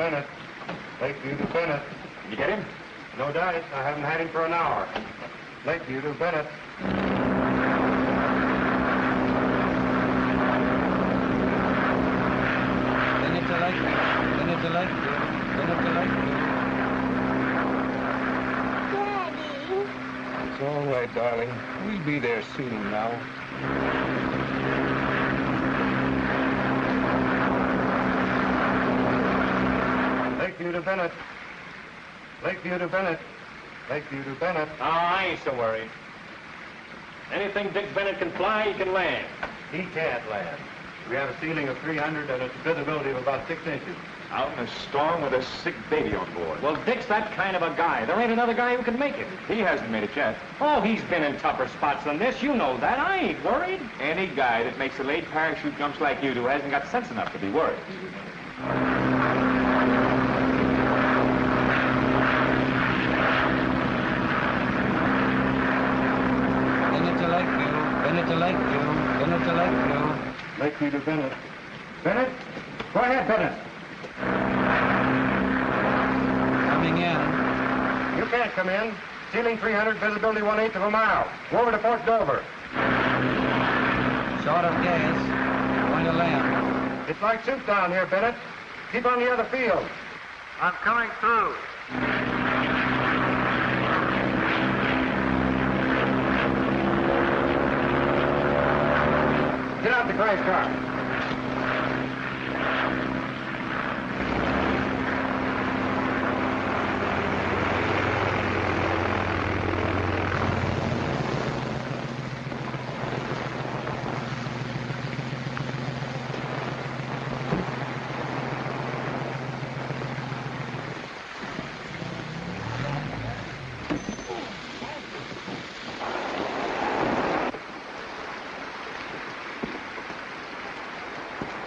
Lakeview to Bennett. Lakeview to Bennett. You get him? No dice. I haven't had him for an hour. Lakeview to Bennett. Bennett to Lakeview. Bennett to Lakeview. Bennett to Lakeview. Daddy. It's all right, darling. We'll be there soon now. Lakeview to Bennett. Lakeview to Bennett. Lakeview to Bennett. Oh, I ain't so worried. Anything Dick Bennett can fly, he can land. He can't land. We have a ceiling of 300 and a visibility of about six inches. Out in a storm with a sick baby on board. Well, Dick's that kind of a guy. There ain't another guy who can make it. He hasn't made it yet. Oh, he's been in tougher spots than this. You know that. I ain't worried. Any guy that makes a late parachute jumps like you do hasn't got sense enough to be worried. Bennett to Lakeview. Bennett to Lakeview. Bennett to Lakeview. Lakeview to Bennett. Bennett? Go ahead, Bennett. Coming in. You can't come in. Ceiling 300, visibility one-eighth of a mile. Go over to Fort Dover. Short of gas. Going to land. It's like soup down here, Bennett. Keep on the other field. I'm coming through. Get out the crash car.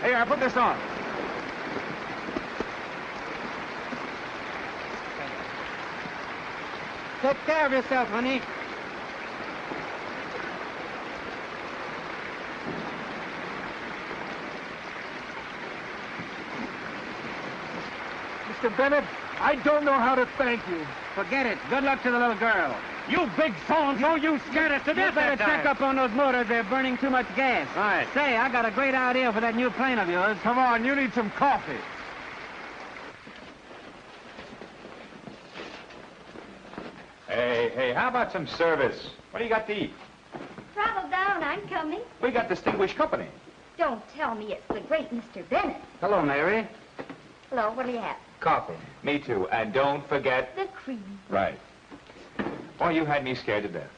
Here, I put this on. Take care of yourself, honey. Mr. Bennett, I don't know how to thank you. Forget it. Good luck to the little girl. You big so-and-so, oh, you scared us to You death better check up on those motors. They're burning too much gas. Right. Say, I got a great idea for that new plane of yours. Come on, you need some coffee. Hey, hey, how about some service? What do you got to eat? Travel down, I'm coming. We got distinguished company. Don't tell me it's the great Mr. Bennett. Hello, Mary. Hello, what do you have? Coffee. Me too. And don't forget... The cream. Right. Boy, you had me scared to death.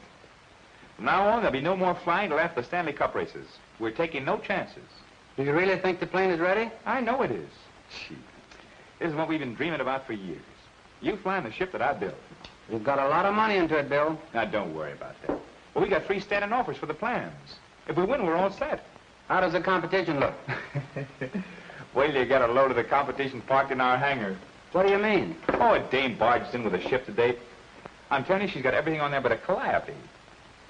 From now on, there'll be no more flying till after the Stanley Cup races. We're taking no chances. Do you really think the plane is ready? I know it is. Gee, this is what we've been dreaming about for years. You flying the ship that I built. You've got a lot of money into it, Bill. Now, don't worry about that. Well, we got three standing offers for the plans. If we win, we're all set. How does the competition look? Wait till you get a load of the competition parked in our hangar. What do you mean? Oh, a dame barged in with a ship today. I'm telling you, she's got everything on there but a calliope.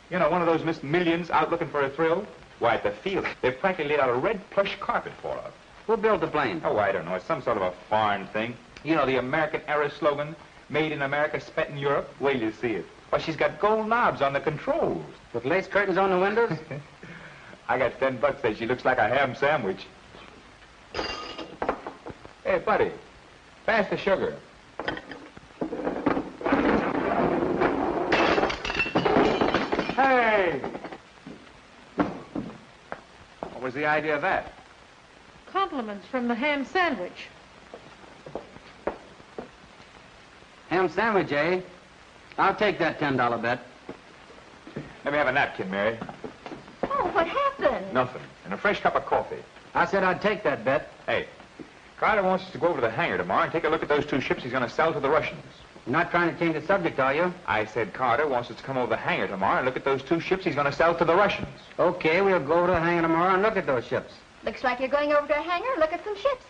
You know, one of those Miss Millions out looking for a thrill. Why, at the field, they've practically laid out a red plush carpet for her. Who built the plane? Oh, I don't know. It's some sort of a foreign thing. You know, the American era slogan, made in America, spent in Europe. Wait till you see it. Well, she's got gold knobs on the controls. With lace curtains on the windows? I got ten bucks that she looks like a ham sandwich. Hey, buddy, pass the sugar. Hey! What was the idea of that? Compliments from the ham sandwich. Ham sandwich, eh? I'll take that $10 bet. Let me have a napkin, Mary. Oh, what happened? Nothing. And a fresh cup of coffee. I said I'd take that bet. Hey, Carter wants us to go over to the hangar tomorrow and take a look at those two ships he's going to sell to the Russians. You're not trying to change the subject, are you? I said Carter wants us to come over the hangar tomorrow and look at those two ships he's going to sell to the Russians. Okay, we'll go to the hangar tomorrow and look at those ships. Looks like you're going over to a hangar. and Look at some ships.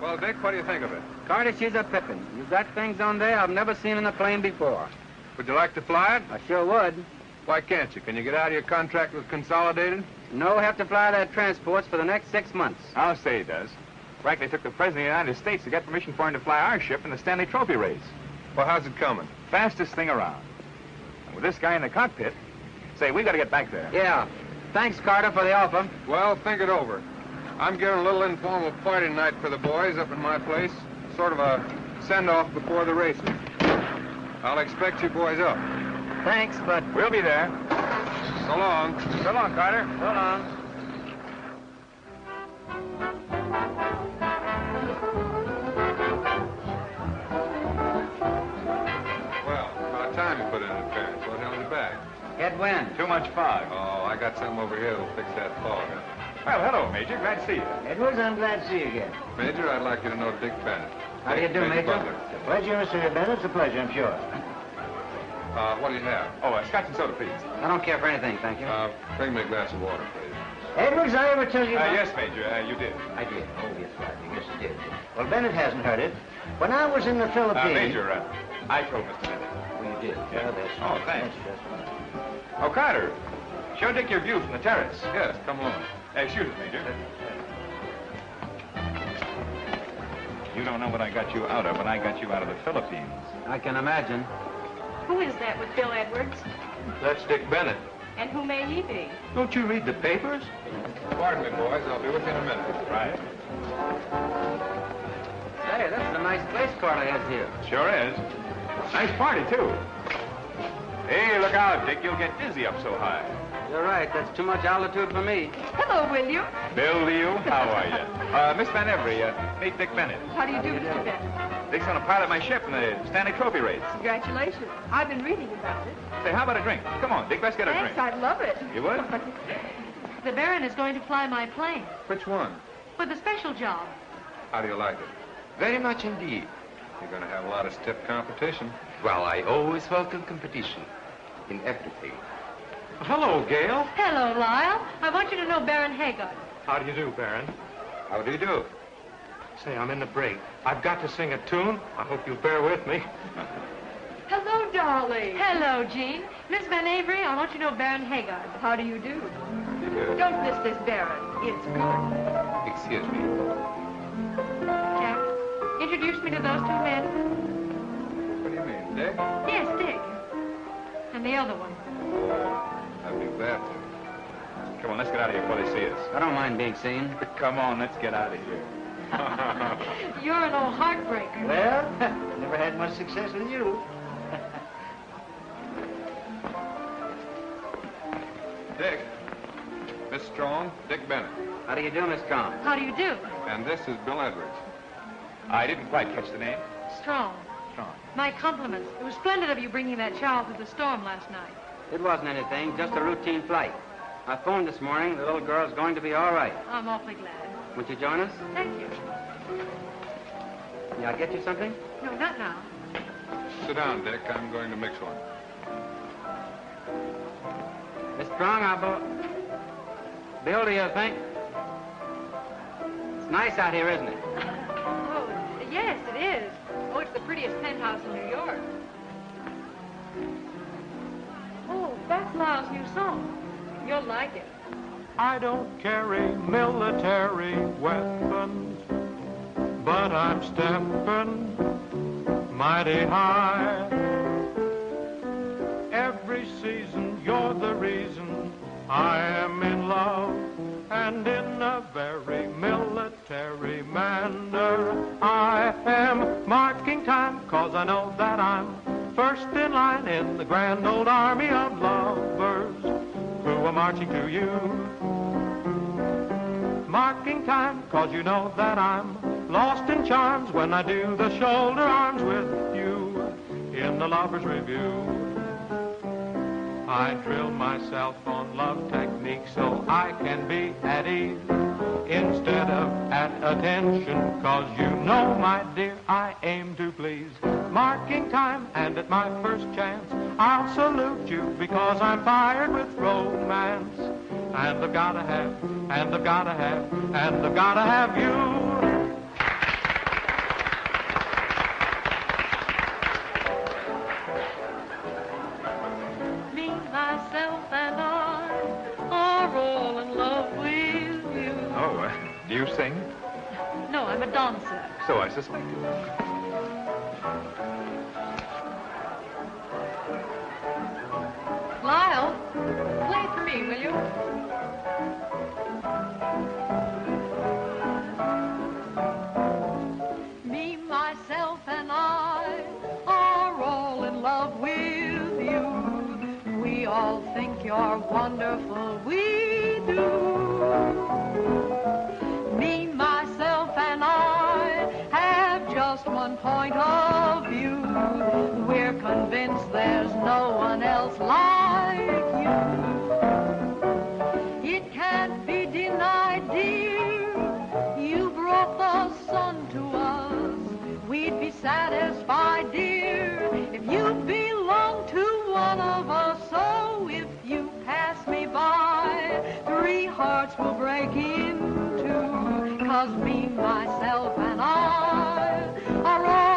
Well, Dick, what do you think of it? Carter, she's a pippin. You've got things on there I've never seen in a plane before. Would you like to fly it? I sure would. Why can't you? Can you get out of your contract with Consolidated? No, have to fly their transports for the next six months. I'll say he does. Frankly, took the President of the United States to get permission for him to fly our ship in the Stanley Trophy race. Well, how's it coming? Fastest thing around. And with this guy in the cockpit, say, we got to get back there. Yeah. Thanks, Carter, for the offer. Well, think it over. I'm giving a little informal party tonight for the boys up at my place. Sort of a send-off before the races. I'll expect you boys up. Thanks, but We'll be there. So long. So long, Carter. so long. Well, about time you put in an appearance. What held you back? Get wind. Too much fog. Oh, I got something over here that'll fix that fog. Well, hello, Major. Glad to see you. Edwards, I'm glad to see you again. Major, I'd like you to know Dick Bennett. How do you do, Major? Butler. It's a pleasure, Mr. Bennett. It's a pleasure, I'm sure. Uh, what do you have? Oh, uh, scotch and soda, please. I don't care for anything, thank you. Uh, bring me a glass of water, please. Edwards, I ever tell you... Uh, yes, Major, uh, you did. I did. Oh, yes, right. Yes, I did. Well, Bennett hasn't heard it. When I was in the Uh, Philippines... Major, uh, I told Mr. Bennett. Oh, you did? Yeah. Well, that's Oh, thanks. That's just fine. Oh, Carter, show Dick your view from the terrace. Yes, come along. Uh, excuse us, Major. You don't know what I got you out of when I got you out of the Philippines. I can imagine. Who is that with Bill Edwards? That's Dick Bennett. And who may he be? Don't you read the papers? Pardon me, boys. I'll be with you in a minute. Right. Say, that's a nice place Carter has here. Sure is. Nice party, too. Hey, look out, Dick. You'll get dizzy up so high. You're right. That's too much altitude for me. Hello, William. Bill to you. How are you? Uh, Miss Van Every, uh, meet Dick Bennett. How do you do, Mr. Bennett? Dick's gonna pilot my ship in the Stanley Trophy race. Congratulations. I've been reading about it. Say, how about a drink? Come on, Dick, let's get a Thanks, drink. I'd love it. You would? The Baron is going to fly my plane Which one? for the special job. How do you like it? Very much indeed. You're going to have a lot of stiff competition. Well, I always welcome competition in everything. Hello, Gail. Hello, Lyle. I want you to know Baron Haggard. How do you do, Baron? How do you do? Say, I'm in the break. I've got to sing a tune. I hope you'll bear with me. Hello, darling. Hello, Jean. Miss Van Avery, I want you to know Baron Haggard. How do you do? Good. Don't miss this Baron. It's good. Excuse me. Jack, introduce me to those two men. What do you mean, Dick? Yes, Dick. And the other one. I'd be to. Come on, let's get out of here before they see us. I don't mind being seen. Come on, let's get out of here. You're an old heartbreaker. Well, never had much success with you. Dick. Miss Strong, Dick Bennett. How do you do, Miss Strong? How do you do? And this is Bill Edwards. I didn't quite catch the name. Strong. Strong. My compliments. It was splendid of you bringing that child through the storm last night. It wasn't anything, just a routine flight. I phoned this morning. The little girl's going to be all right. I'm awfully glad. Won't you join us? Thank you. May I'll get you something? No, not now. Sit down, Dick. I'm going to mix one. Miss Strong, I'll... Bo- Bill, do you think? It's nice out here, isn't it? Oh, yes, it is. Oh, it's the prettiest penthouse in New York. Oh, that's Lyle's new song. You'll like it. I don't carry military weapons, but I'm stepping mighty high. Every season, you're the reason I am in love, and in a very military manner. I am marking time, cause I know that I'm first in line in the grand old army of lovers who are marching to you. Marking time, cause you know that I'm lost in charms when I do the shoulder arms with you in the lover's review. I drill myself on love technique so I can be at ease instead of at attention. Cause you know, my dear, I aim to please. Marking time, and at my first chance, I'll salute you because I'm fired with romance. And I've gotta have, and I've gotta have, and I've gotta have you. So I suspected. Lyle, play for me, will you? Me, myself, and I are all in love with you. We all think you're wonderful, we satisfied, dear, if you belong to one of us. So if you pass me by, three hearts will break in two. Cause me, myself, and I are all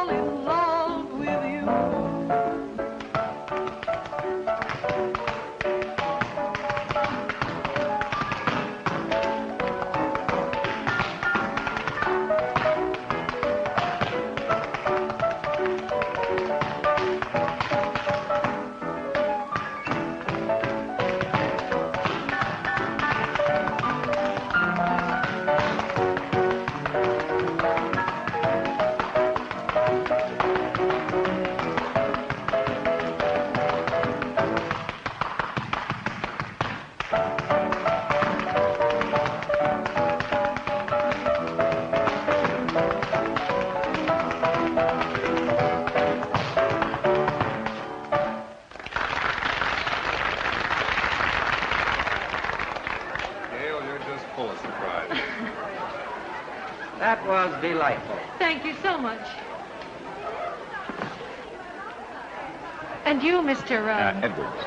And you, Mr. Uh, Uh, Edwards.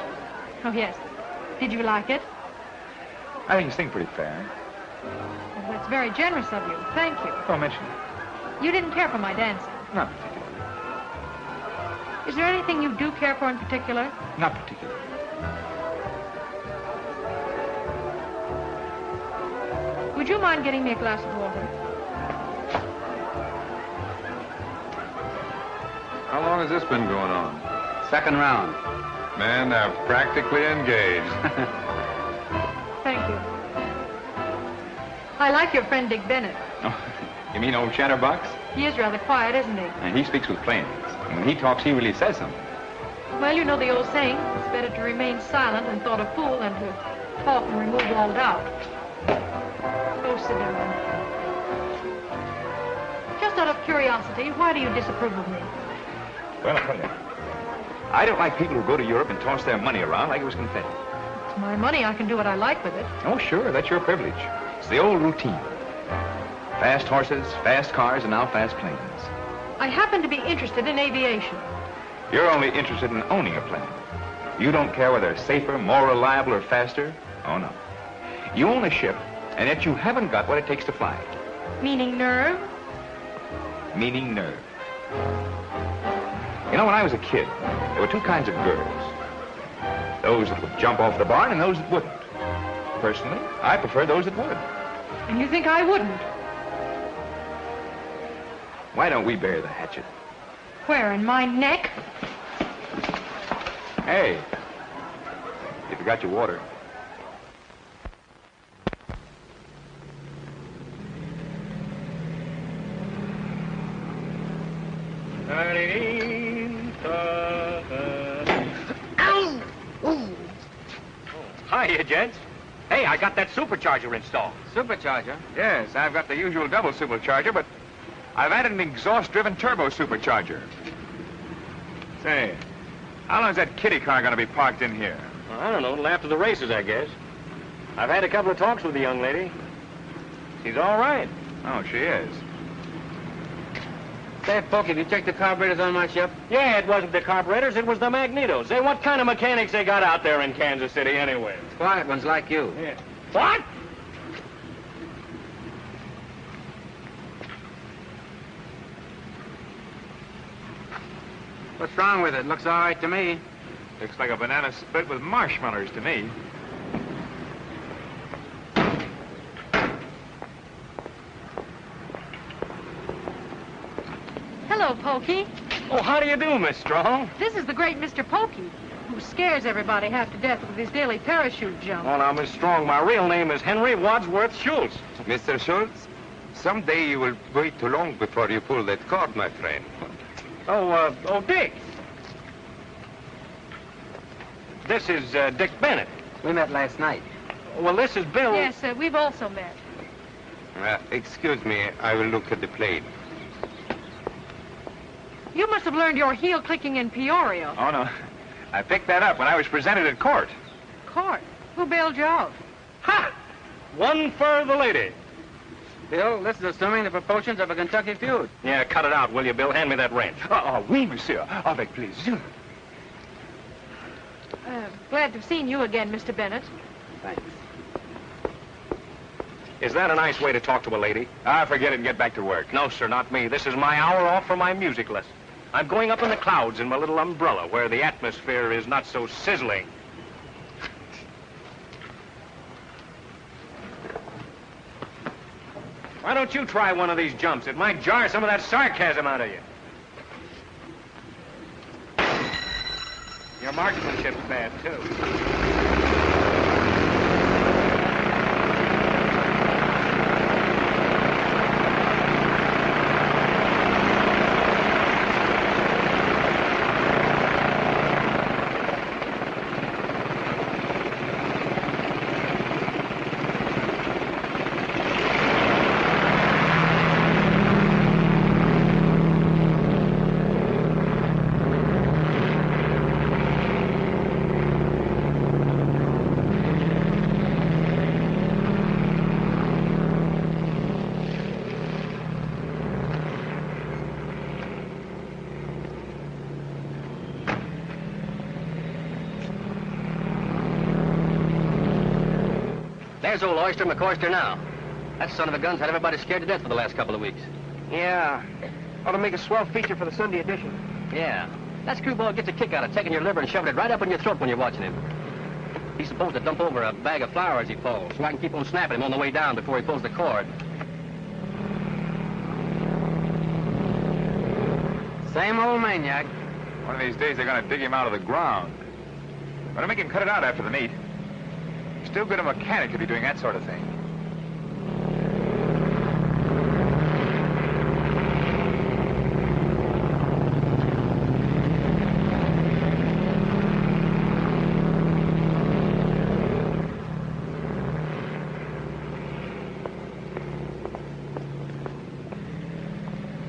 oh, yes. Did you like it? I think you sing pretty fair. Oh, that's very generous of you. Thank you. Don't mention it. You didn't care for my dancing. Not particularly. Is there anything you do care for in particular? Not particularly. Would you mind getting me a glass of water? How long has this been going on? Second round. Men they're practically engaged. Thank you. I like your friend Dick Bennett. Oh, you mean old Chatterbox? He is rather quiet, isn't he? And he speaks with plainness. And when he talks, he really says something. Well, you know the old saying, it's better to remain silent and thought a fool than to talk and remove all doubt. Oh, sit down. Just out of curiosity, why do you disapprove of me? Well, I'll tell you. I don't like people who go to Europe and toss their money around like it was confetti. It's my money. I can do what I like with it. Oh, sure, that's your privilege. It's the old routine. Fast horses, fast cars, and now fast planes. I happen to be interested in aviation. You're only interested in owning a plane. You don't care whether it's safer, more reliable, or faster. Oh, no. You own a ship, and yet you haven't got what it takes to fly it, Meaning nerve? meaning nerve. You know, when I was a kid, there were two kinds of girls. Those that would jump off the barn and those that wouldn't. Personally, I prefer those that would. And you think I wouldn't? Why don't we bury the hatchet? Where, in my neck? Hey, you forgot your water. Hiya, gents. Hey, I got that supercharger installed. Supercharger? Yes, I've got the usual double supercharger, but I've added an exhaust-driven turbo supercharger. Say, how long is that kitty car going to be parked in here? Well, I don't know. Till after the races, I guess. I've had a couple of talks with the young lady. She's all right. Oh, she is. Say, Pokey, have you checked the carburetors on my ship? Yeah, it wasn't the carburetors, it was the magnetos. Say, what kind of mechanics they got out there in Kansas City anyway? Quiet ones like you. Yeah. What? What's wrong with it? Looks all right to me. Looks like a banana split with marshmallows to me. Hello, Pokey. Oh, how do you do, Miss Strong? This is the great Mr. Pokey, who scares everybody half to death with his daily parachute jump. Oh, now, Miss Strong, my real name is Henry Wadsworth Schultz. Mr. Schultz, someday you will wait too long before you pull that cord, my friend. Oh, uh, oh, Dick. This is uh, Dick Bennett. We met last night. Well, this is Bill. Yes, uh, we've also met. Uh, excuse me, I will look at the plane. You must have learned your heel clicking in Peoria. Oh, no. I picked that up when I was presented at court. Court. Who bailed you out? Ha! One for the lady. Bill, this is assuming the proportions of a Kentucky feud. Yeah, cut it out, will you, Bill? Hand me that wrench. Oh, oh oui, monsieur. Avec plaisir. Uh, glad to have seen you again, Mr. Bennett. Thanks. Is that a nice way to talk to a lady? Ah, forget it and get back to work. No, sir, not me. This is my hour off for my music lesson. I'm going up in the clouds in my little umbrella where the atmosphere is not so sizzling. Why don't you try one of these jumps? It might jar some of that sarcasm out of you. Your marksmanship's bad, too. There's old Oyster McCoyster now. That son of a gun's had everybody scared to death for the last couple of weeks. Yeah. Ought to make a swell feature for the Sunday edition. Yeah. That screwball gets a kick out of taking your liver and shoving it right up in your throat when you're watching him. He's supposed to dump over a bag of flour as he falls, so I can keep on snapping him on the way down before he pulls the cord. Same old maniac. One of these days they're going to dig him out of the ground. Better make him cut it out after the meet. Too good a mechanic to be doing that sort of thing.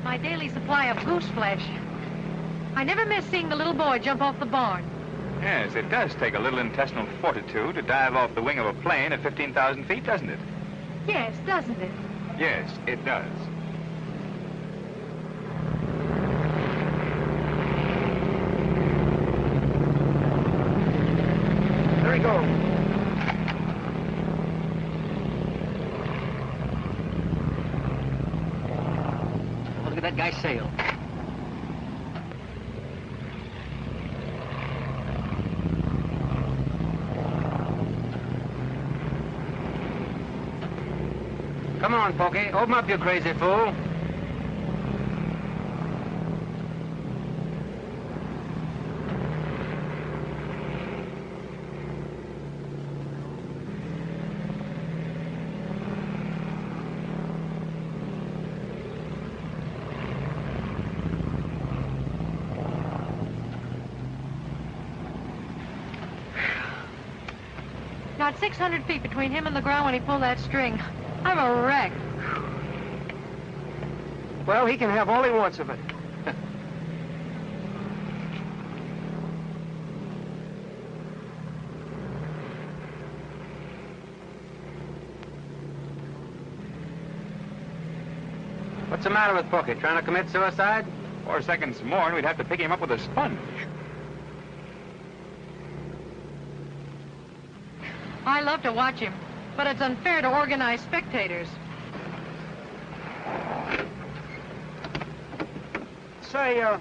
My daily supply of goose flesh. I never miss seeing the little boy jump off the barn. Yes, it does take a little intestinal fortitude to dive off the wing of a plane at 15,000 feet, doesn't it? Yes, doesn't it? Yes, it does. There he goes. Oh, look at that guy sail. Come on, Pokey. Open up, you crazy fool. Not 600 feet between him and the ground when he pulled that string. I'm a wreck. Well, he can have all he wants of it. What's the matter with Pokey? Trying to commit suicide? Four seconds more and we'd have to pick him up with a sponge. I love to watch him, but it's unfair to organized spectators. Say, uh,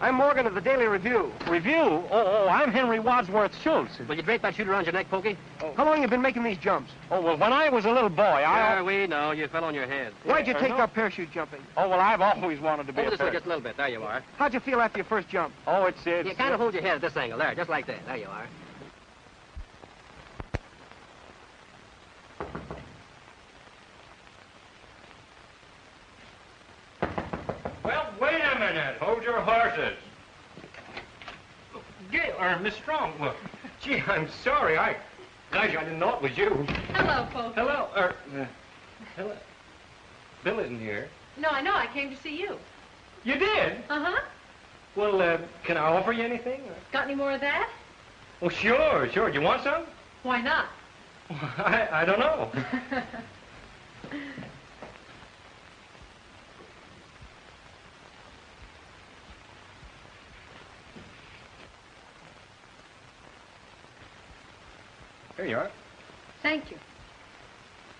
I'm Morgan of the Daily Review. Review? Oh, oh, I'm Henry Wadsworth Schultz. Will you drape that chute around your neck, Pokey? Oh. How long you been making these jumps? Oh, well, when I was a little boy, I... Yeah, we know. You fell on your head. Why'd you Uh, take no. up parachute jumping? Oh, well, I've always wanted to be Hold a this way parachute. just a little bit. There you are. How'd you feel after your first jump? Oh, it's... it's You kind of hold your head at this angle. There, just like that. There you are. Well, wait a minute. Hold your horses. Gail, or Miss Strong. Well, gee, I'm sorry. I, gosh, I didn't know it was you. Hello, folks. Hello, er, uh, hello. Bill isn't here. No, I know. I came to see you. You did? Uh-huh. Well, uh, can I offer you anything? Got any more of that? Oh, sure, sure. Do you want some? Why not? I, I don't know. Here you are. Thank you.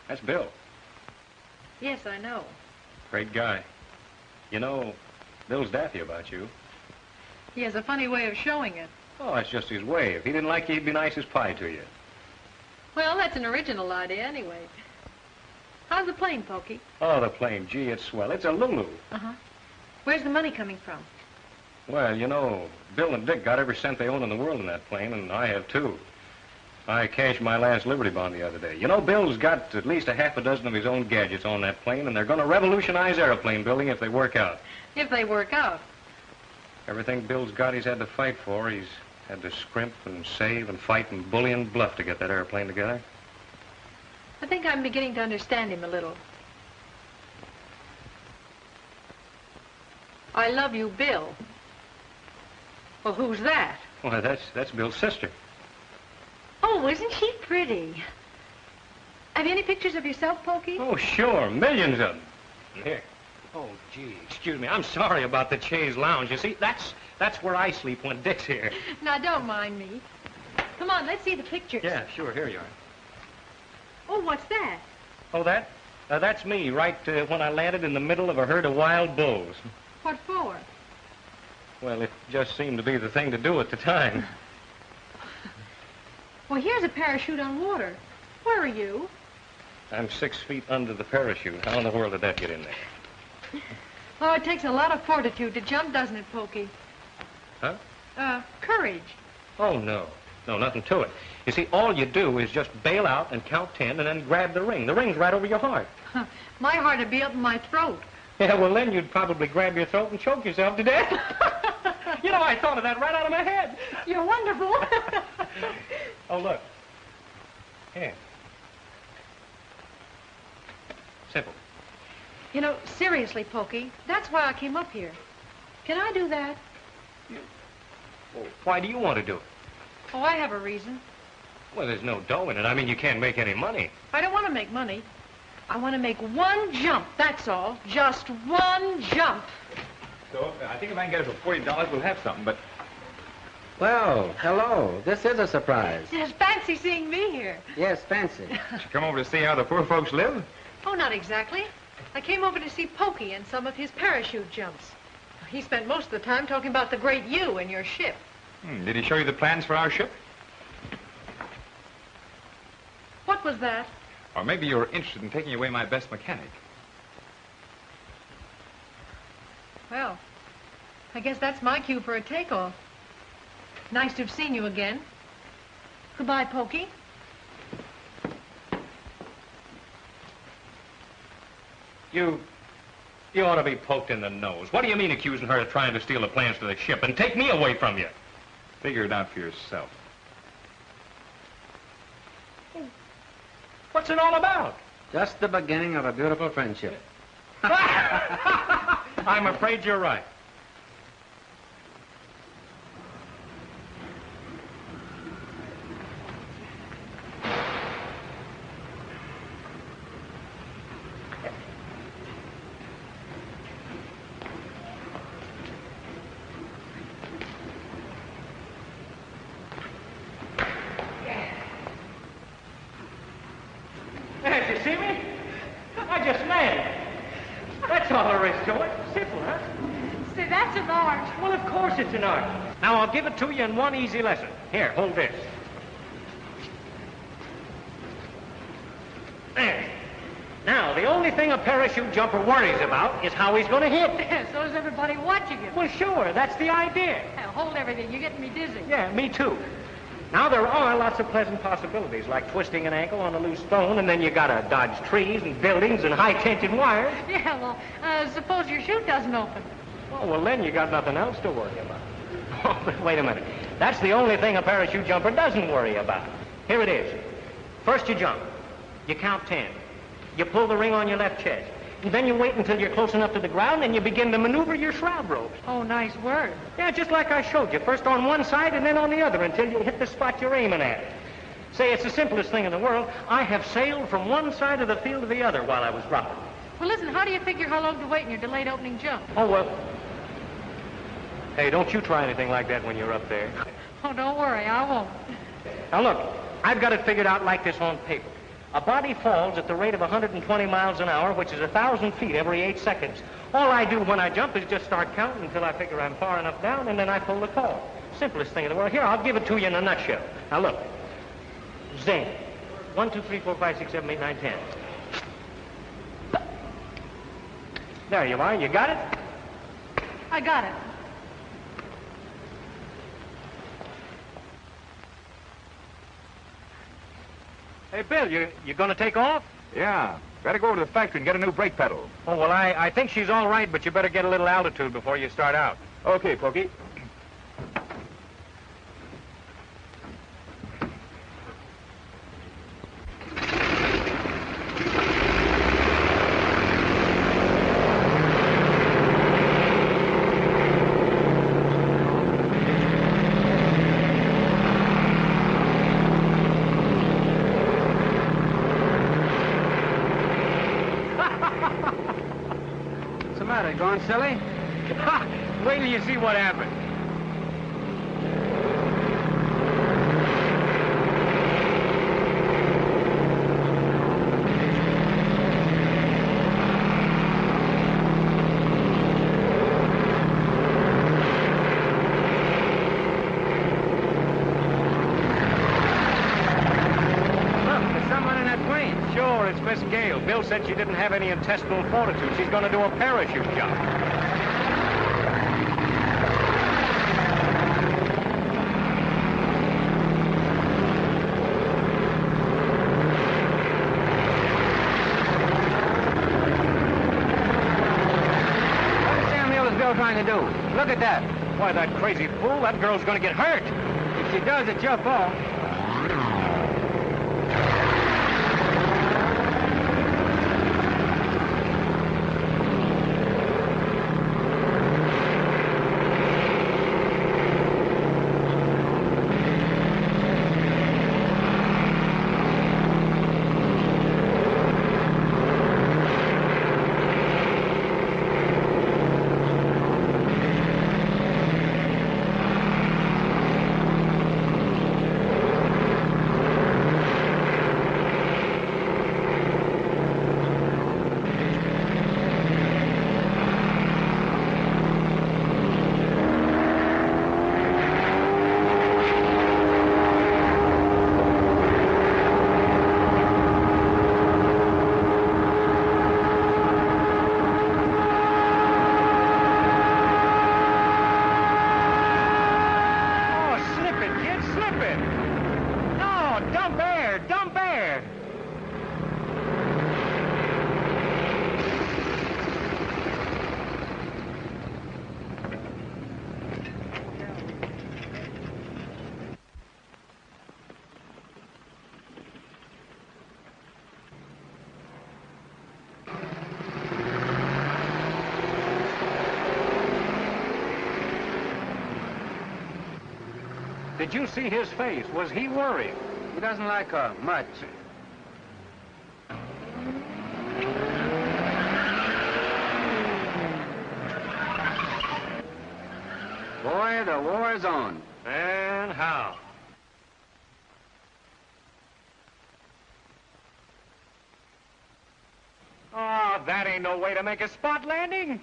That's Bill. Yes, I know. Great guy. You know, Bill's daffy about you. He has a funny way of showing it. Oh, that's just his way. If he didn't like you, he'd be nice as pie to you. Well, that's an original idea anyway. How's the plane, Pokey? Oh, the plane. Gee, it's swell. It's a Lulu. Uh-huh. Where's the money coming from? Well, you know, Bill and Dick got every cent they own in the world in that plane, and I have too. I cashed my last Liberty Bond the other day. You know, Bill's got at least a half a dozen of his own gadgets on that plane, and they're going to revolutionize airplane building if they work out. If they work out. Everything Bill's got, he's had to fight for. He's had to scrimp and save and fight and bully and bluff to get that airplane together. I think I'm beginning to understand him a little. I love you, Bill. Well, who's that? Well, that's that's Bill's sister. Oh, isn't she pretty? Have you any pictures of yourself, Pokey? Oh, sure, millions of them. Here. Oh, gee, excuse me. I'm sorry about the chaise lounge. You see, that's that's where I sleep when Dick's here. Now, don't mind me. Come on, let's see the pictures. Yeah, sure. Here you are. Oh, what's that? Oh, that? Uh, that's me, right uh, when I landed in the middle of a herd of wild bulls. What for? Well, it just seemed to be the thing to do at the time. Well, here's a parachute on water. Where are you? I'm six feet under the parachute. How in the world did that get in there? Oh, it takes a lot of fortitude to jump, doesn't it, Pokey? Huh? Uh, courage. Oh, no. No, nothing to it. You see, all you do is just bail out and count ten and then grab the ring. The ring's right over your heart. My heart would be up in my throat. Yeah, well, then you'd probably grab your throat and choke yourself to death. you know, I thought of that right out of my head. You're wonderful. Oh, look. Here. Simple. you know, seriously, Pokey, that's why I came up here. Can I do that? Well, why do you want to do it? Oh, I have a reason. Well, there's no dough in it. I mean, you can't make any money. I don't want to make money. I want to make one jump, that's all. Just one jump. So, I think if I can get it for $40, we'll have something, but... Well, hello. This is a surprise. Just fancy seeing me here. Yes, fancy. Did you come over to see how the poor folks live? Oh, not exactly. I came over to see Pokey and some of his parachute jumps. He spent most of the time talking about the great you and your ship. Hmm, did he show you the plans for our ship? What was that? Or maybe you were interested in taking away my best mechanic. Well, I guess that's my cue for a takeoff. Nice to have seen you again. Goodbye, Pokey. You... You ought to be poked in the nose. What do you mean accusing her of trying to steal the plans to the ship and take me away from you? Figure it out for yourself. What's it all about? Just the beginning of a beautiful friendship. I'm afraid you're right. There, you see me? I just landed. That's all there is to it. Simple, huh? Say, that's an art. Well, of course it's an art. Now, I'll give it to you in one easy lesson. Here, hold this. There. Now, the only thing a parachute jumper worries about is how he's going to hit. so is everybody watching him. Well, sure, that's the idea. Now, hold everything. You're getting me dizzy. Yeah, me too. Now, there are lots of pleasant possibilities, like twisting an ankle on a loose stone, and then you gotta dodge trees and buildings and high-tension wires. Yeah, well, uh, suppose your chute doesn't open. Oh, well, then you got nothing else to worry about. Oh, but wait a minute. That's the only thing a parachute jumper doesn't worry about. Here it is. First you jump. You count ten. You pull the ring on your left chest. And then you wait until you're close enough to the ground and you begin to maneuver your shroud ropes. Oh, nice word. Yeah, just like I showed you. First on one side and then on the other until you hit the spot you're aiming at. Say, it's the simplest thing in the world. I have sailed from one side of the field to the other while I was dropping. Well, listen, how do you figure how long to wait in your delayed opening jump? Oh, well. Hey, don't you try anything like that when you're up there. Oh, don't worry, I won't. Now, look, I've got it figured out like this on paper. A body falls at the rate of 120 miles an hour, which is 1,000 feet every eight seconds. All I do when I jump is just start counting until I figure I'm far enough down, and then I pull the cord. Simplest thing in the world. Here, I'll give it to you in a nutshell. Now, look. Zing. One, two, three, four, five, six, seven, eight, nine, ten. There you are. You got it? I got it. Hey, Bill, you, you gonna take off? Yeah. Better go over to the factory and get a new brake pedal. Oh, well, I, I think she's all right, but you better get a little altitude before you start out. Okay, Pokey. What's the matter? Going silly? Wait till you see what happens. Look, there's someone in that plane. Sure, it's Miss Gail. Bill said she didn't have any intestinal fortitude. She's going to do a parachute jump. Trying to do? Look at that. Why, that crazy fool, that girl's going to get hurt. If she does it, she'll fall. Oh, slip it, kid, slip it. No, dump air, dump air. Did you see his face? Was he worried? He doesn't like her much. Boy, the war is on. And how? Oh, that ain't no way to make a spot landing.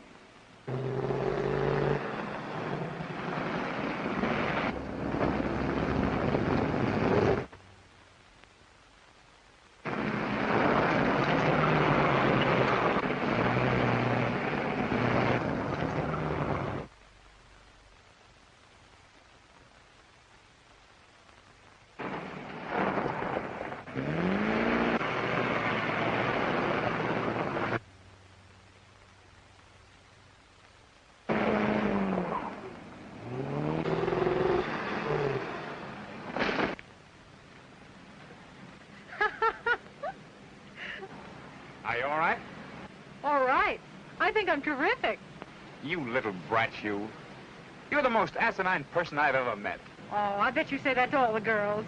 Are you all right? All right. I think I'm terrific. You little brat, you. You're the most asinine person I've ever met. Oh, I bet you say that to all the girls.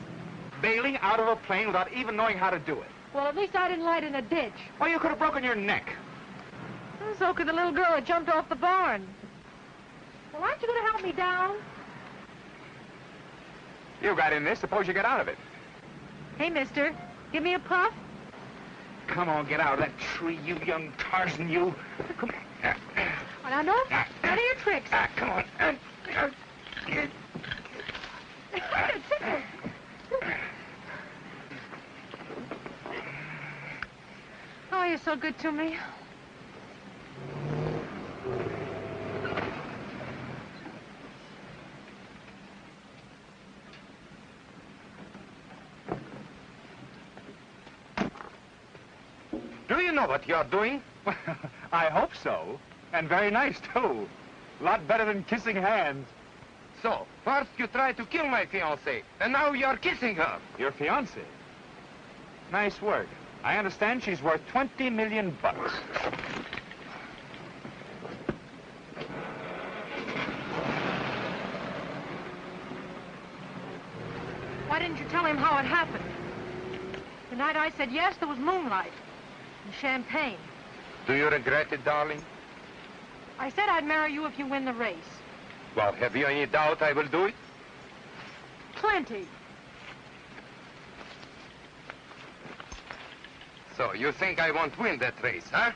Bailing out of a plane without even knowing how to do it. Well, at least I didn't light in a ditch. Or you could have broken your neck. So could the little girl that jumped off the barn. Well, aren't you going to help me down? You got in this. Suppose you get out of it. Hey, mister, give me a puff. Come on, get out of that tree, you young Tarzan, you. Come on. Well, now, no, none of your tricks. Ah, come on. Um, uh, oh, you're so good to me. Do you know what you're doing? I hope so. And very nice, too. A lot better than kissing hands. So, first you tried to kill my fiancée, and now you're kissing her. Your fiancée? Nice work. I understand she's worth 20 million bucks. Why didn't you tell him how it happened? The night I said yes, there was moonlight and champagne. Do you regret it, darling? I said I'd marry you if you win the race. Well, have you any doubt I will do it? Plenty. So, you think I won't win that race, huh?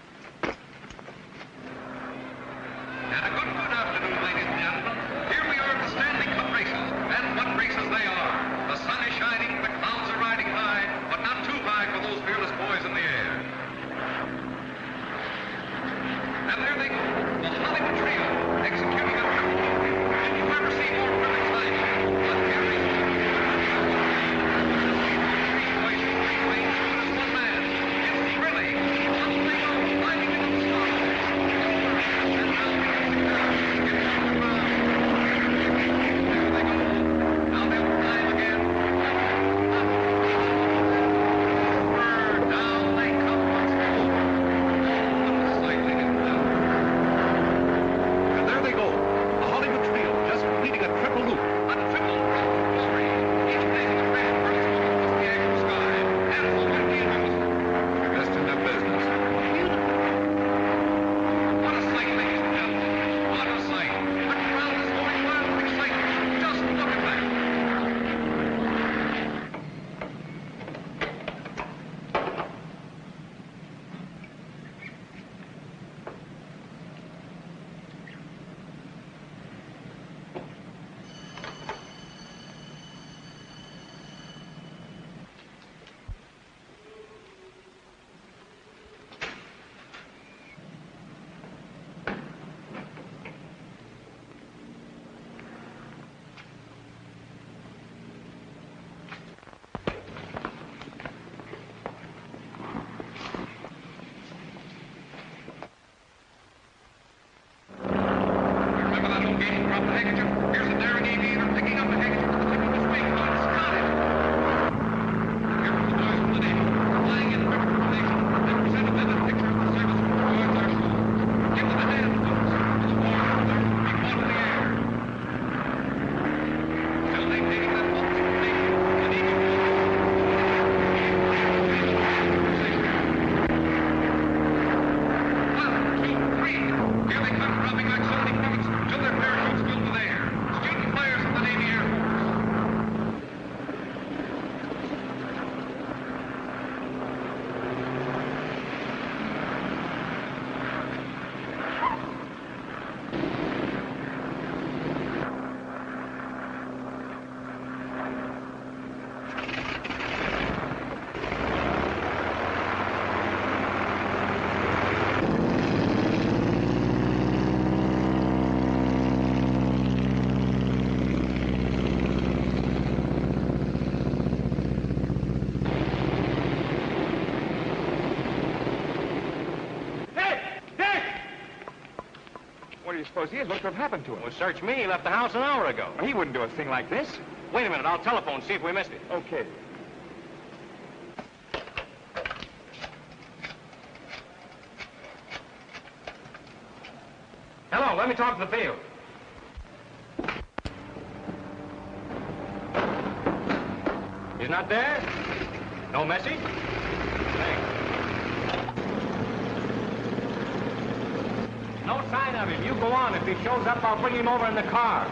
suppose he is? What could have happened to him? Well, search me. He left the house an hour ago. He wouldn't do a thing like this. Wait a minute. I'll telephone, see if we missed it. Okay. Hello, let me talk to the field. He's not there? No message? No sign of him. You go on. If he shows up, I'll bring him over in the car.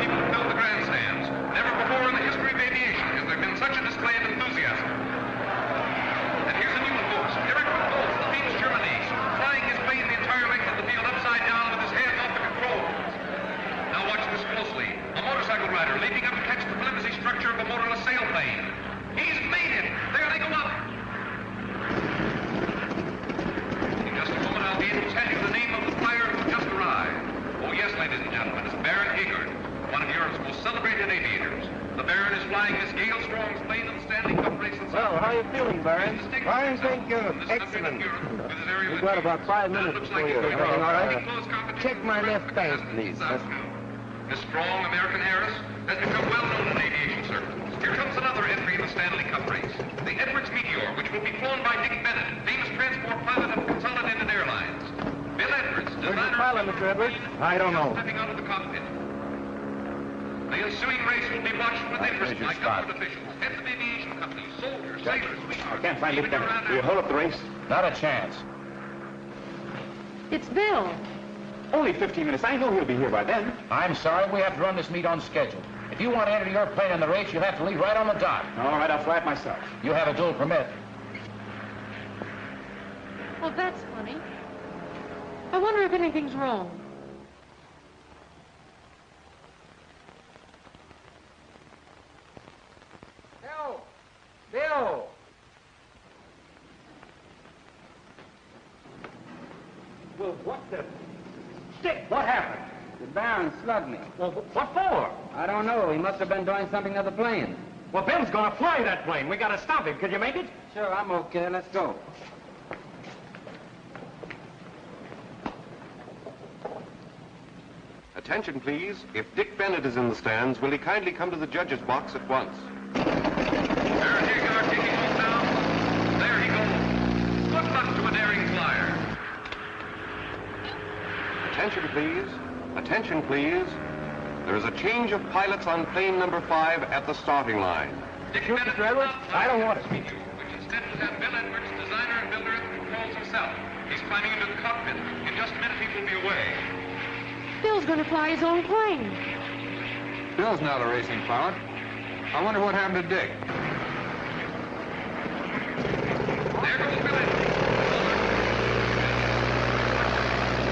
People fill the grandstands. Never before in the history of aviation has there been such a display of enthusiasm. And here's a new one, folks. Eric Wolf, the famous German ace, flying his plane the entire length of the field upside down with his hands off the controls. Now watch this closely. A motorcycle rider leaping up to catch the flimsy structure of a motorless sailplane. He's made it! There they go up! In just a moment, I'll be able to tell you the name of the flyer who just arrived. Oh, yes, ladies and gentlemen, it's Baron Haggard, one of Europe's most celebrated aviators. The Baron is flying Miss Gail Strong's plane in the Stanley Cup race in Well, how are you feeling, Baron? I think uh, excellent. We've got about five minutes before you. Everything all right? Check my left bank, please. Miss Strong, American Harris, has become well known in aviation circles. Here comes another entry in the Stanley Cup race. The Edwards Meteor, which will be flown by Dick Bennett, famous transport pilot of Consolidated Airlines. Bill Edwards, Where's the designer pilot, Mr. Edwards? I don't know. stepping out of the cockpit. The ensuing race will be watched with interest by government officials, heads of aviation companies, soldiers, sailors, I can't find even Dick your Bennett. Aunt Will you hold up the race? Not a chance. It's Bill. Only 15 minutes. I know he'll be here by then. I'm sorry, we have to run this meet on schedule. If you want to enter your plane in the race, you'll have to leave right on the dot. All right, I'll fly it myself. You have a dual permit. Well, that's funny. I wonder if anything's wrong. Bill! Bill! Well, what the... Dick, what happened? The Baron slugged me. Well, what for? I don't know. He must have been doing something to the plane. Well, Ben's gonna fly that plane. We gotta stop him. Could you make it? Sure, I'm okay. Let's go. Attention, please. If Dick Bennett is in the stands, will he kindly come to the judge's box at once? Baron Haggard taking off now. There he goes. Good luck to a daring flyer. Attention, please. Attention, please. There is a change of pilots on plane number five at the starting line. Dick Bennett will not I don't want it. which instead will have Bill Edwards, designer and builder at the controls himself. He's climbing into the cockpit. In just a minute, he will be away. Bill's going to fly his own plane. Bill's not a racing pilot. I wonder what happened to Dick. There goes Bill Edwards.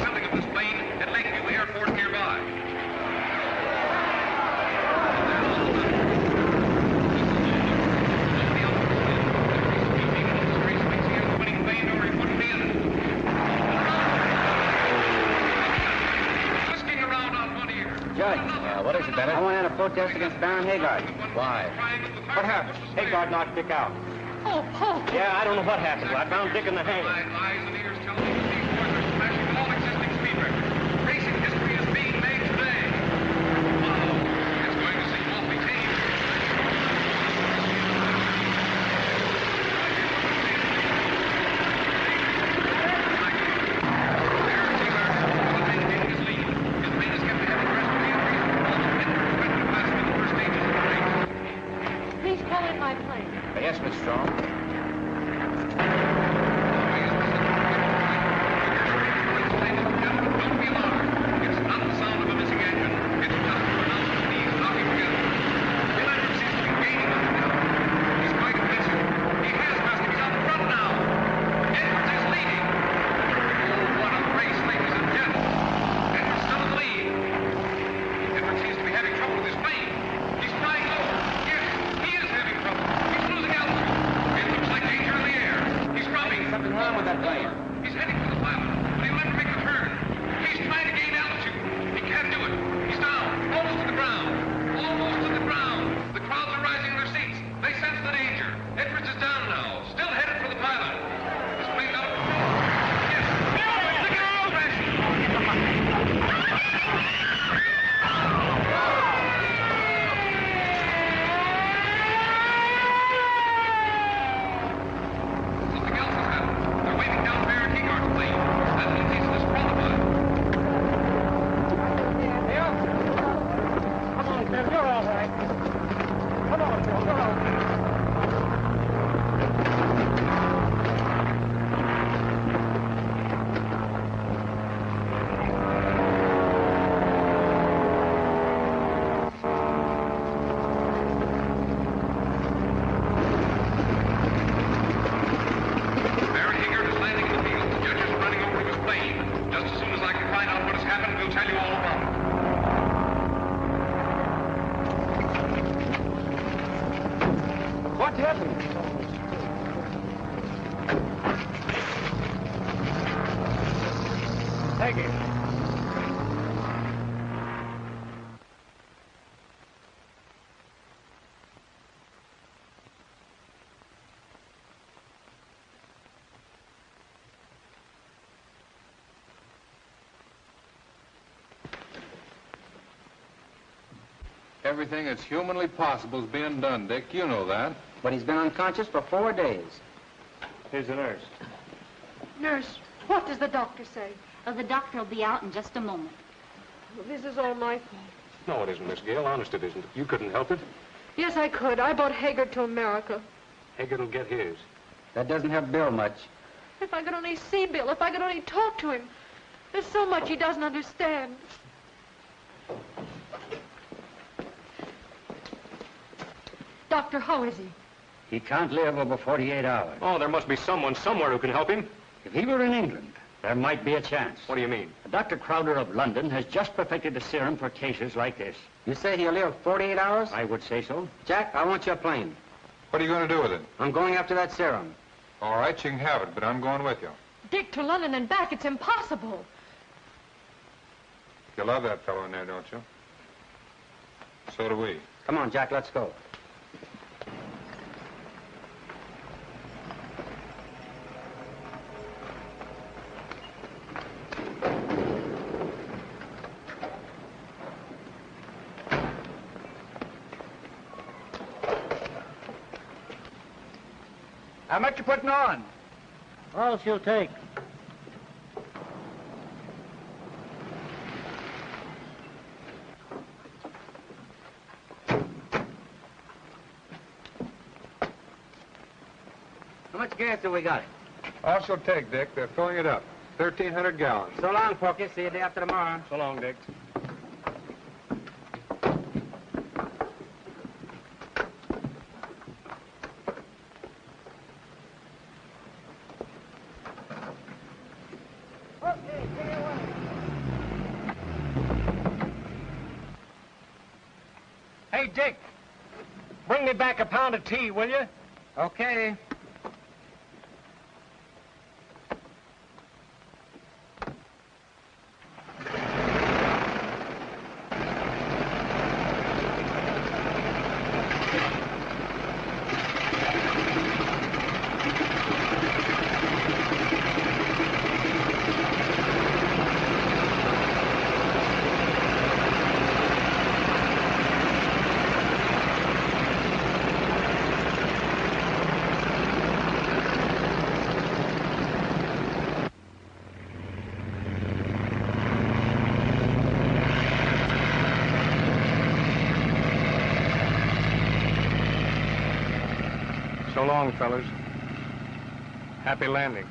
Building of this plane at Lakeview Airport nearby. Twisting around on one ear. Judge. Uh, what is it, Bennett? I want to add a protest against Baron Haggard. Why? What happened? Haggard knocked Dick out. Oh, oh. Yeah, I don't know what happened. I found Dick in the hangar. Everything that's humanly possible is being done, Dick. You know that. But he's been unconscious for four days. Here's the nurse. Nurse, what does the doctor say? Oh, the doctor will be out in just a moment. This is all my fault. No, it isn't, Miss Gail. Honest, it isn't. You couldn't help it. Yes, I could. I brought Haggard to America. Haggard will get his. That doesn't help Bill much. If I could only see Bill, if I could only talk to him. There's so much he doesn't understand. Doctor, how is he? He can't live over 48 hours. Oh, there must be someone somewhere who can help him. If he were in England, there might be a chance. What do you mean? Dr. Crowder of London has just perfected a serum for cases like this. You say he'll live 48 hours? I would say so. Jack, I want your plane. What are you going to do with it? I'm going after that serum. All right, you can have it, but I'm going with you. Dick, to London and back, it's impossible. You love that fellow in there, don't you? So do we. Come on, Jack, let's go. You putting on? All she'll take. How much gas have we got? All she'll take, Dick. They're filling it up. 1,300 gallons. So long, Porky. See you day after tomorrow. So long, Dick. Hey, Dick. Back a pound of tea, will you? Okay. So long, fellas. Happy landing.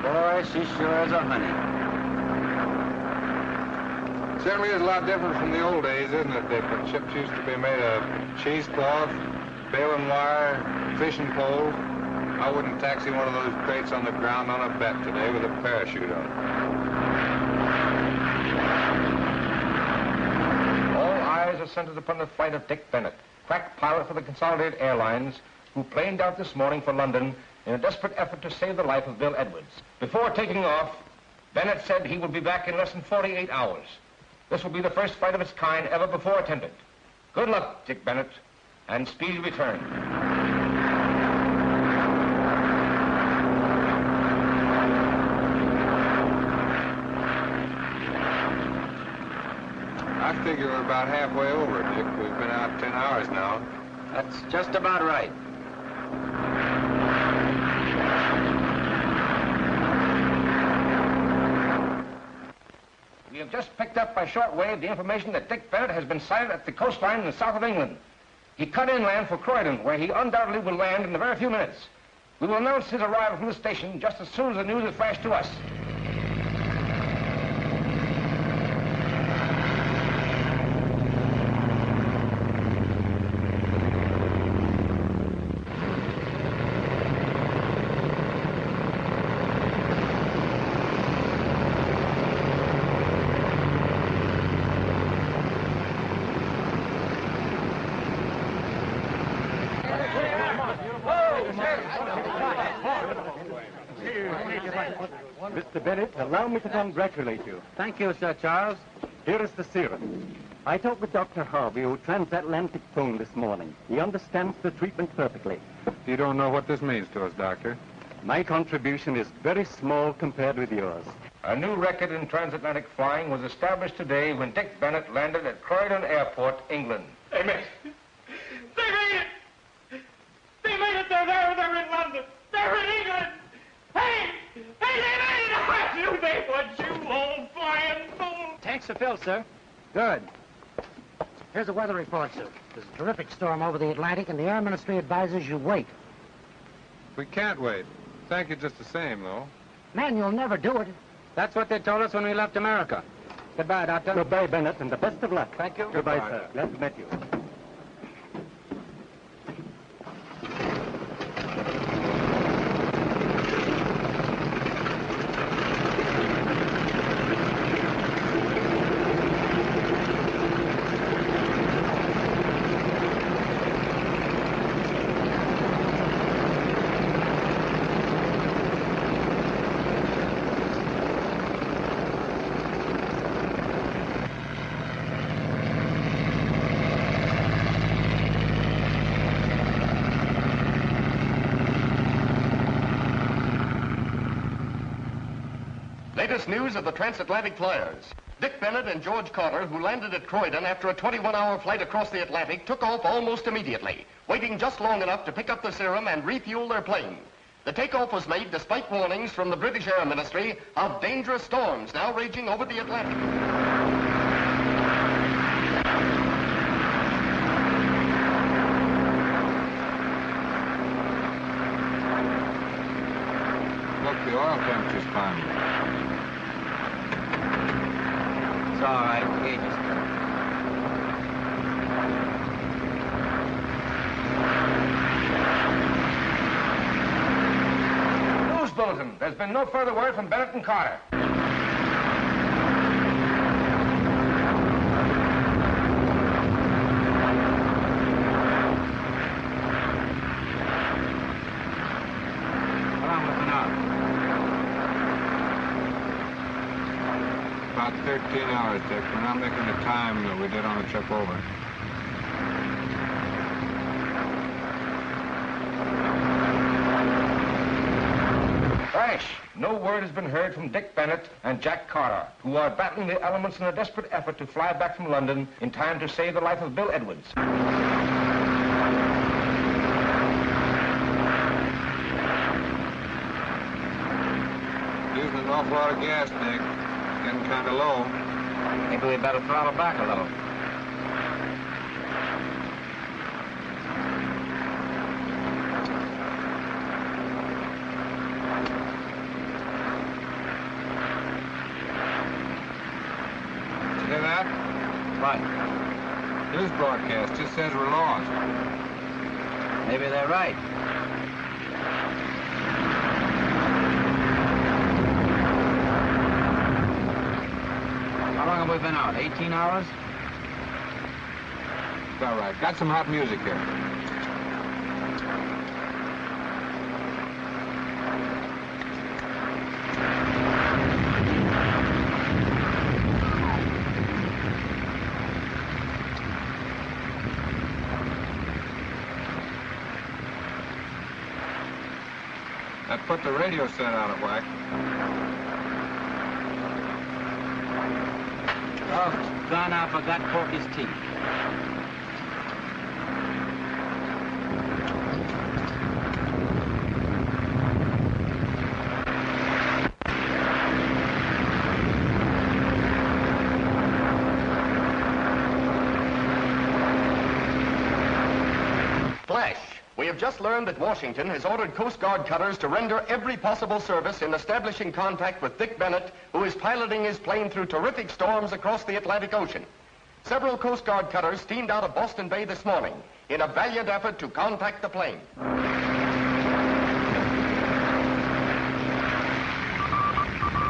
Boy, she sure is a honey. Certainly is a lot different from the old days, isn't it? When ships used to be made of cheesecloth, baling wire, fishing poles. I wouldn't taxi one of those crates on the ground on a bet today with a parachute on. All eyes are centered upon the flight of Dick Bennett, crack pilot for the Consolidated Airlines, who planed out this morning for London in a desperate effort to save the life of Bill Edwards. Before taking off, Bennett said he would be back in less than 48 hours. This will be the first fight of its kind ever before attempted. Good luck, Dick Bennett, and speedy return. I figure we're about halfway over, Dick. We've been out 10 hours now. That's just about right. We have just picked up by shortwave the information that Dick Bennett has been sighted at the coastline in the south of England. He cut inland for Croydon, where he undoubtedly will land in a very few minutes. We will announce his arrival from the station just as soon as the news is flashed to us. Mr. Bennett, allow me to congratulate you. Thank you, Sir Charles. Here is the serum. I talked with Dr. Harvey, who transatlantic phone this morning. He understands the treatment perfectly. You don't know what this means to us, Doctor. My contribution is very small compared with yours. A new record in transatlantic flying was established today when Dick Bennett landed at Croydon Airport, England. They made it. They made it. They made it. They're there. They're in London. They're in England. Hey! Hey, they made. I knew they would, you old flying fool. Tanks are filled, sir. Good. Here's the weather report, sir. There's a terrific storm over the Atlantic, and the Air Ministry advises you wait. We can't wait. Thank you just the same, though. Man, you'll never do it. That's what they told us when we left America. Goodbye, Doctor. Goodbye, Bennett, and the best of luck. Thank you. Goodbye, Goodbye. sir. Glad to meet you. Latest news of the transatlantic flyers. Dick Bennett and George Carter, who landed at Croydon after a 21-hour flight across the Atlantic, took off almost immediately, waiting just long enough to pick up the serum and refuel their plane. The takeoff was made despite warnings from the British Air Ministry of dangerous storms now raging over the Atlantic. Look, the oil temperature's climbing. It's all right. Gauge is News bulletin. There's been no further word from Bennett and Carter. About 13 hours, Dick. We're not making the time that we did on the trip over. Crash. No word has been heard from Dick Bennett and Jack Carter, who are battling the elements in a desperate effort to fly back from London in time to save the life of Bill Edwards. Using an awful lot of gas, Dick. Getting kind of low. Maybe we better throttle back a little. Did you hear that? What? News broadcast just says we're lost. Maybe they're right. How long have we been out? 18 hours? It's all right. Got some hot music here. The radio set out of whack. Oh, gone, I forgot Porky's teeth. Flash. We have just learned that Washington has ordered Coast Guard cutters to render every possible service in establishing contact with Dick Bennett, who is piloting his plane through terrific storms across the Atlantic Ocean. Several Coast Guard cutters steamed out of Boston Bay this morning in a valiant effort to contact the plane.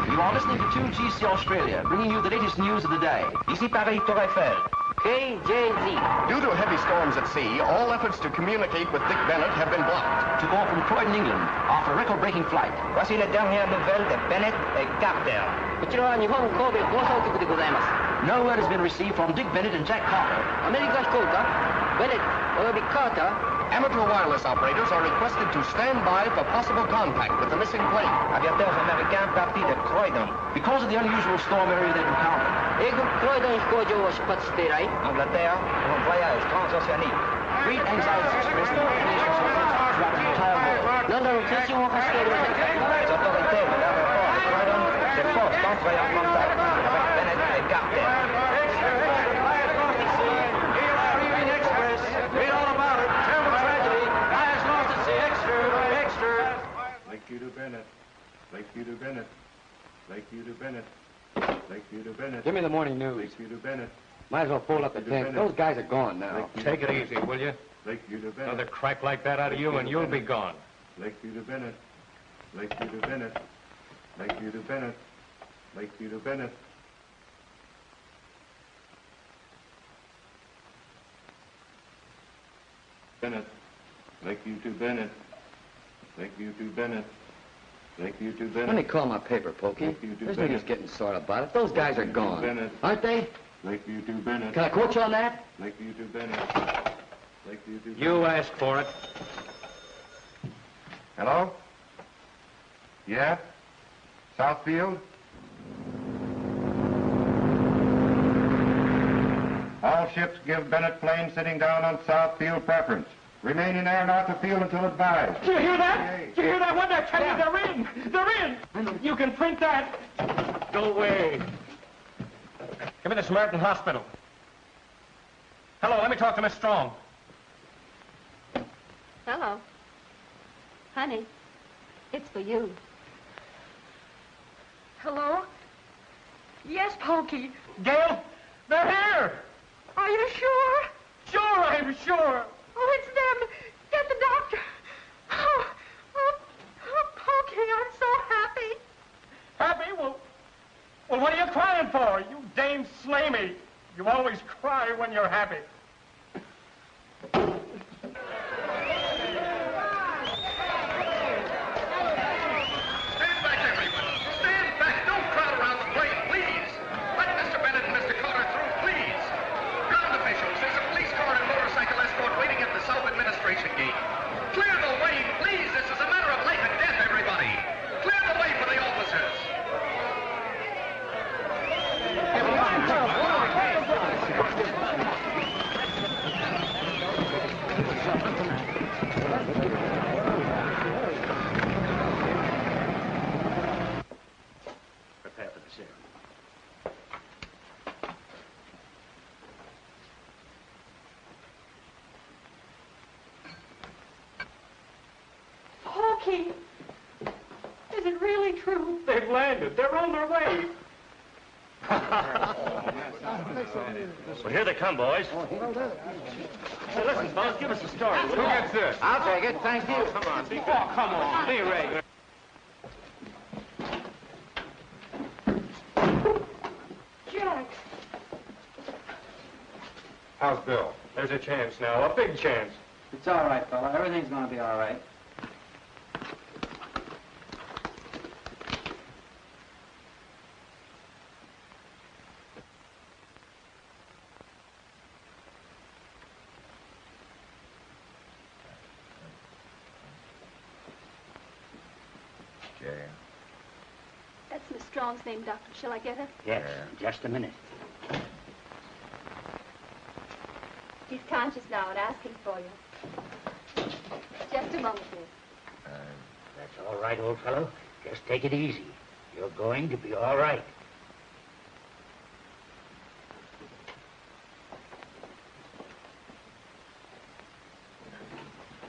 You are listening to 2GC Australia, bringing you the latest news of the day. Ici Paris, Tour Eiffel. KJZ. Due to heavy storms at sea, all efforts to communicate with Dick Bennett have been blocked. To go from Croydon, England, after a record-breaking flight. Voici la dernière nouvelle de Bennett et Carter. No word has been received from Dick Bennett and Jack Carter. America's Colter, Bennett, be Carter. Amateur wireless operators are requested to stand by for possible contact with the missing plane. Aviateurs américains partis de Croydon. Because of the unusual storm area they've encountered, Ik gooi dan gooi je was pat stirai. Angleterre, van Voyage, transocéanique. Three anxieties, risk of nations. London, attention, on reste au Les autorités de l'aéroport de Croydon se forcent d'entrer avec Bennett et Carter. Lake Bennett, Lake to Bennett, Bennett. Lakeview to Bennett. Give me the morning news. Lakeview to Bennett. Might as well fold up the tent. Those guys are gone now. Take it easy, will you? Lakeview to Bennett. Another crack like that out of you and you'll be gone. Lakeview to Bennett. Lakeview to Bennett. Lakeview to Bennett. Lakeview to Bennett. Bennett. Lakeview to Bennett. Lakeview to Bennett. Lakeview to Bennett. Let me call my paper, Pokey. Lakeview to There's Bennett. no use getting sore about it. Those guys are Lakeview to gone. Bennett. Aren't they? Lakeview to Bennett. Can I quote you on that? Lakeview to Bennett. Lakeview to You asked for it. Hello? Yeah? Southfield? All ships give Bennett plane sitting down on Southfield preference. Remain in air north of field until advised. Did you hear that? Did you hear that? What did I tell you? They're in. They're in. You can print that. Go away. Give me the Samaritan Hospital. Hello, let me talk to Miss Strong. Hello. Honey, it's for you. Hello? Yes, Pokey. Gail, they're here. Are you sure? Sure, I'm sure. Oh, it's them. Get doctor. Oh, oh, oh Pokey, I'm so happy. Happy? Well, well, what are you crying for? You Dame Slamey. You always cry when you're happy. Stand back, everyone. Stand back. Don't crowd around the plane, please. Let Mr. Bennett and Mr. Carter through, please. Ground officials, there's a police car and motorcycle escort waiting at the South Administration Gate. Clear the way, please. This is a matter of life and death, everybody. Clear the way for the officers. Prepare for the serum. Pokey. Is it really true? They've landed. They're on their way. Well, here they come, boys. Hey, listen, fellas, give us a story. Who gets this? I'll take it. Thank you. Come on, be Oh, come on. Be regular. Jack. How's Bill? There's a chance now, a big chance. It's all right, fella. Everything's going to be all right. That's Miss Strong's name, Doctor. Shall I get her? Yes, just a minute. He's conscious now and asking for you. Just a moment, dear. Uh, that's all right, old fellow. Just take it easy. You're going to be all right.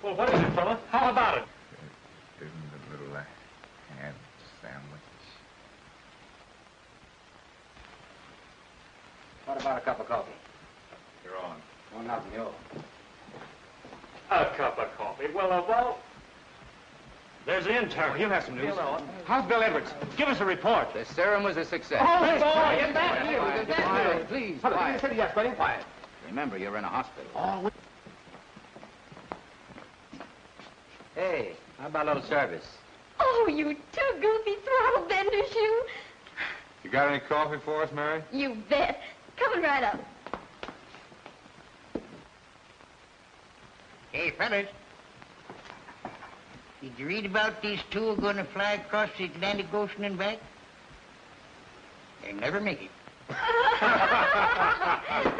Well, what is it, fella? How about it? Isn't a little uh, ham sandwich? What about a cup of coffee? You're on. Oh, nothing, you. A cup of coffee. Well, of all... There's the intern. You have some news. How's Bill Edwards? Give us a report. The serum was a success. Oh, boy, get back here. Quiet, Get back here. Please, Hold it, quiet. city, yes, buddy, quiet. Remember, you're in a hospital. Oh, Hey, how about a little service? Oh, you two goofy throttle benders, you. You got any coffee for us, Mary? You bet. Coming right up. Hey, fellas. Did you read about these two are going to fly across the Atlantic Ocean and back? They'll never make it.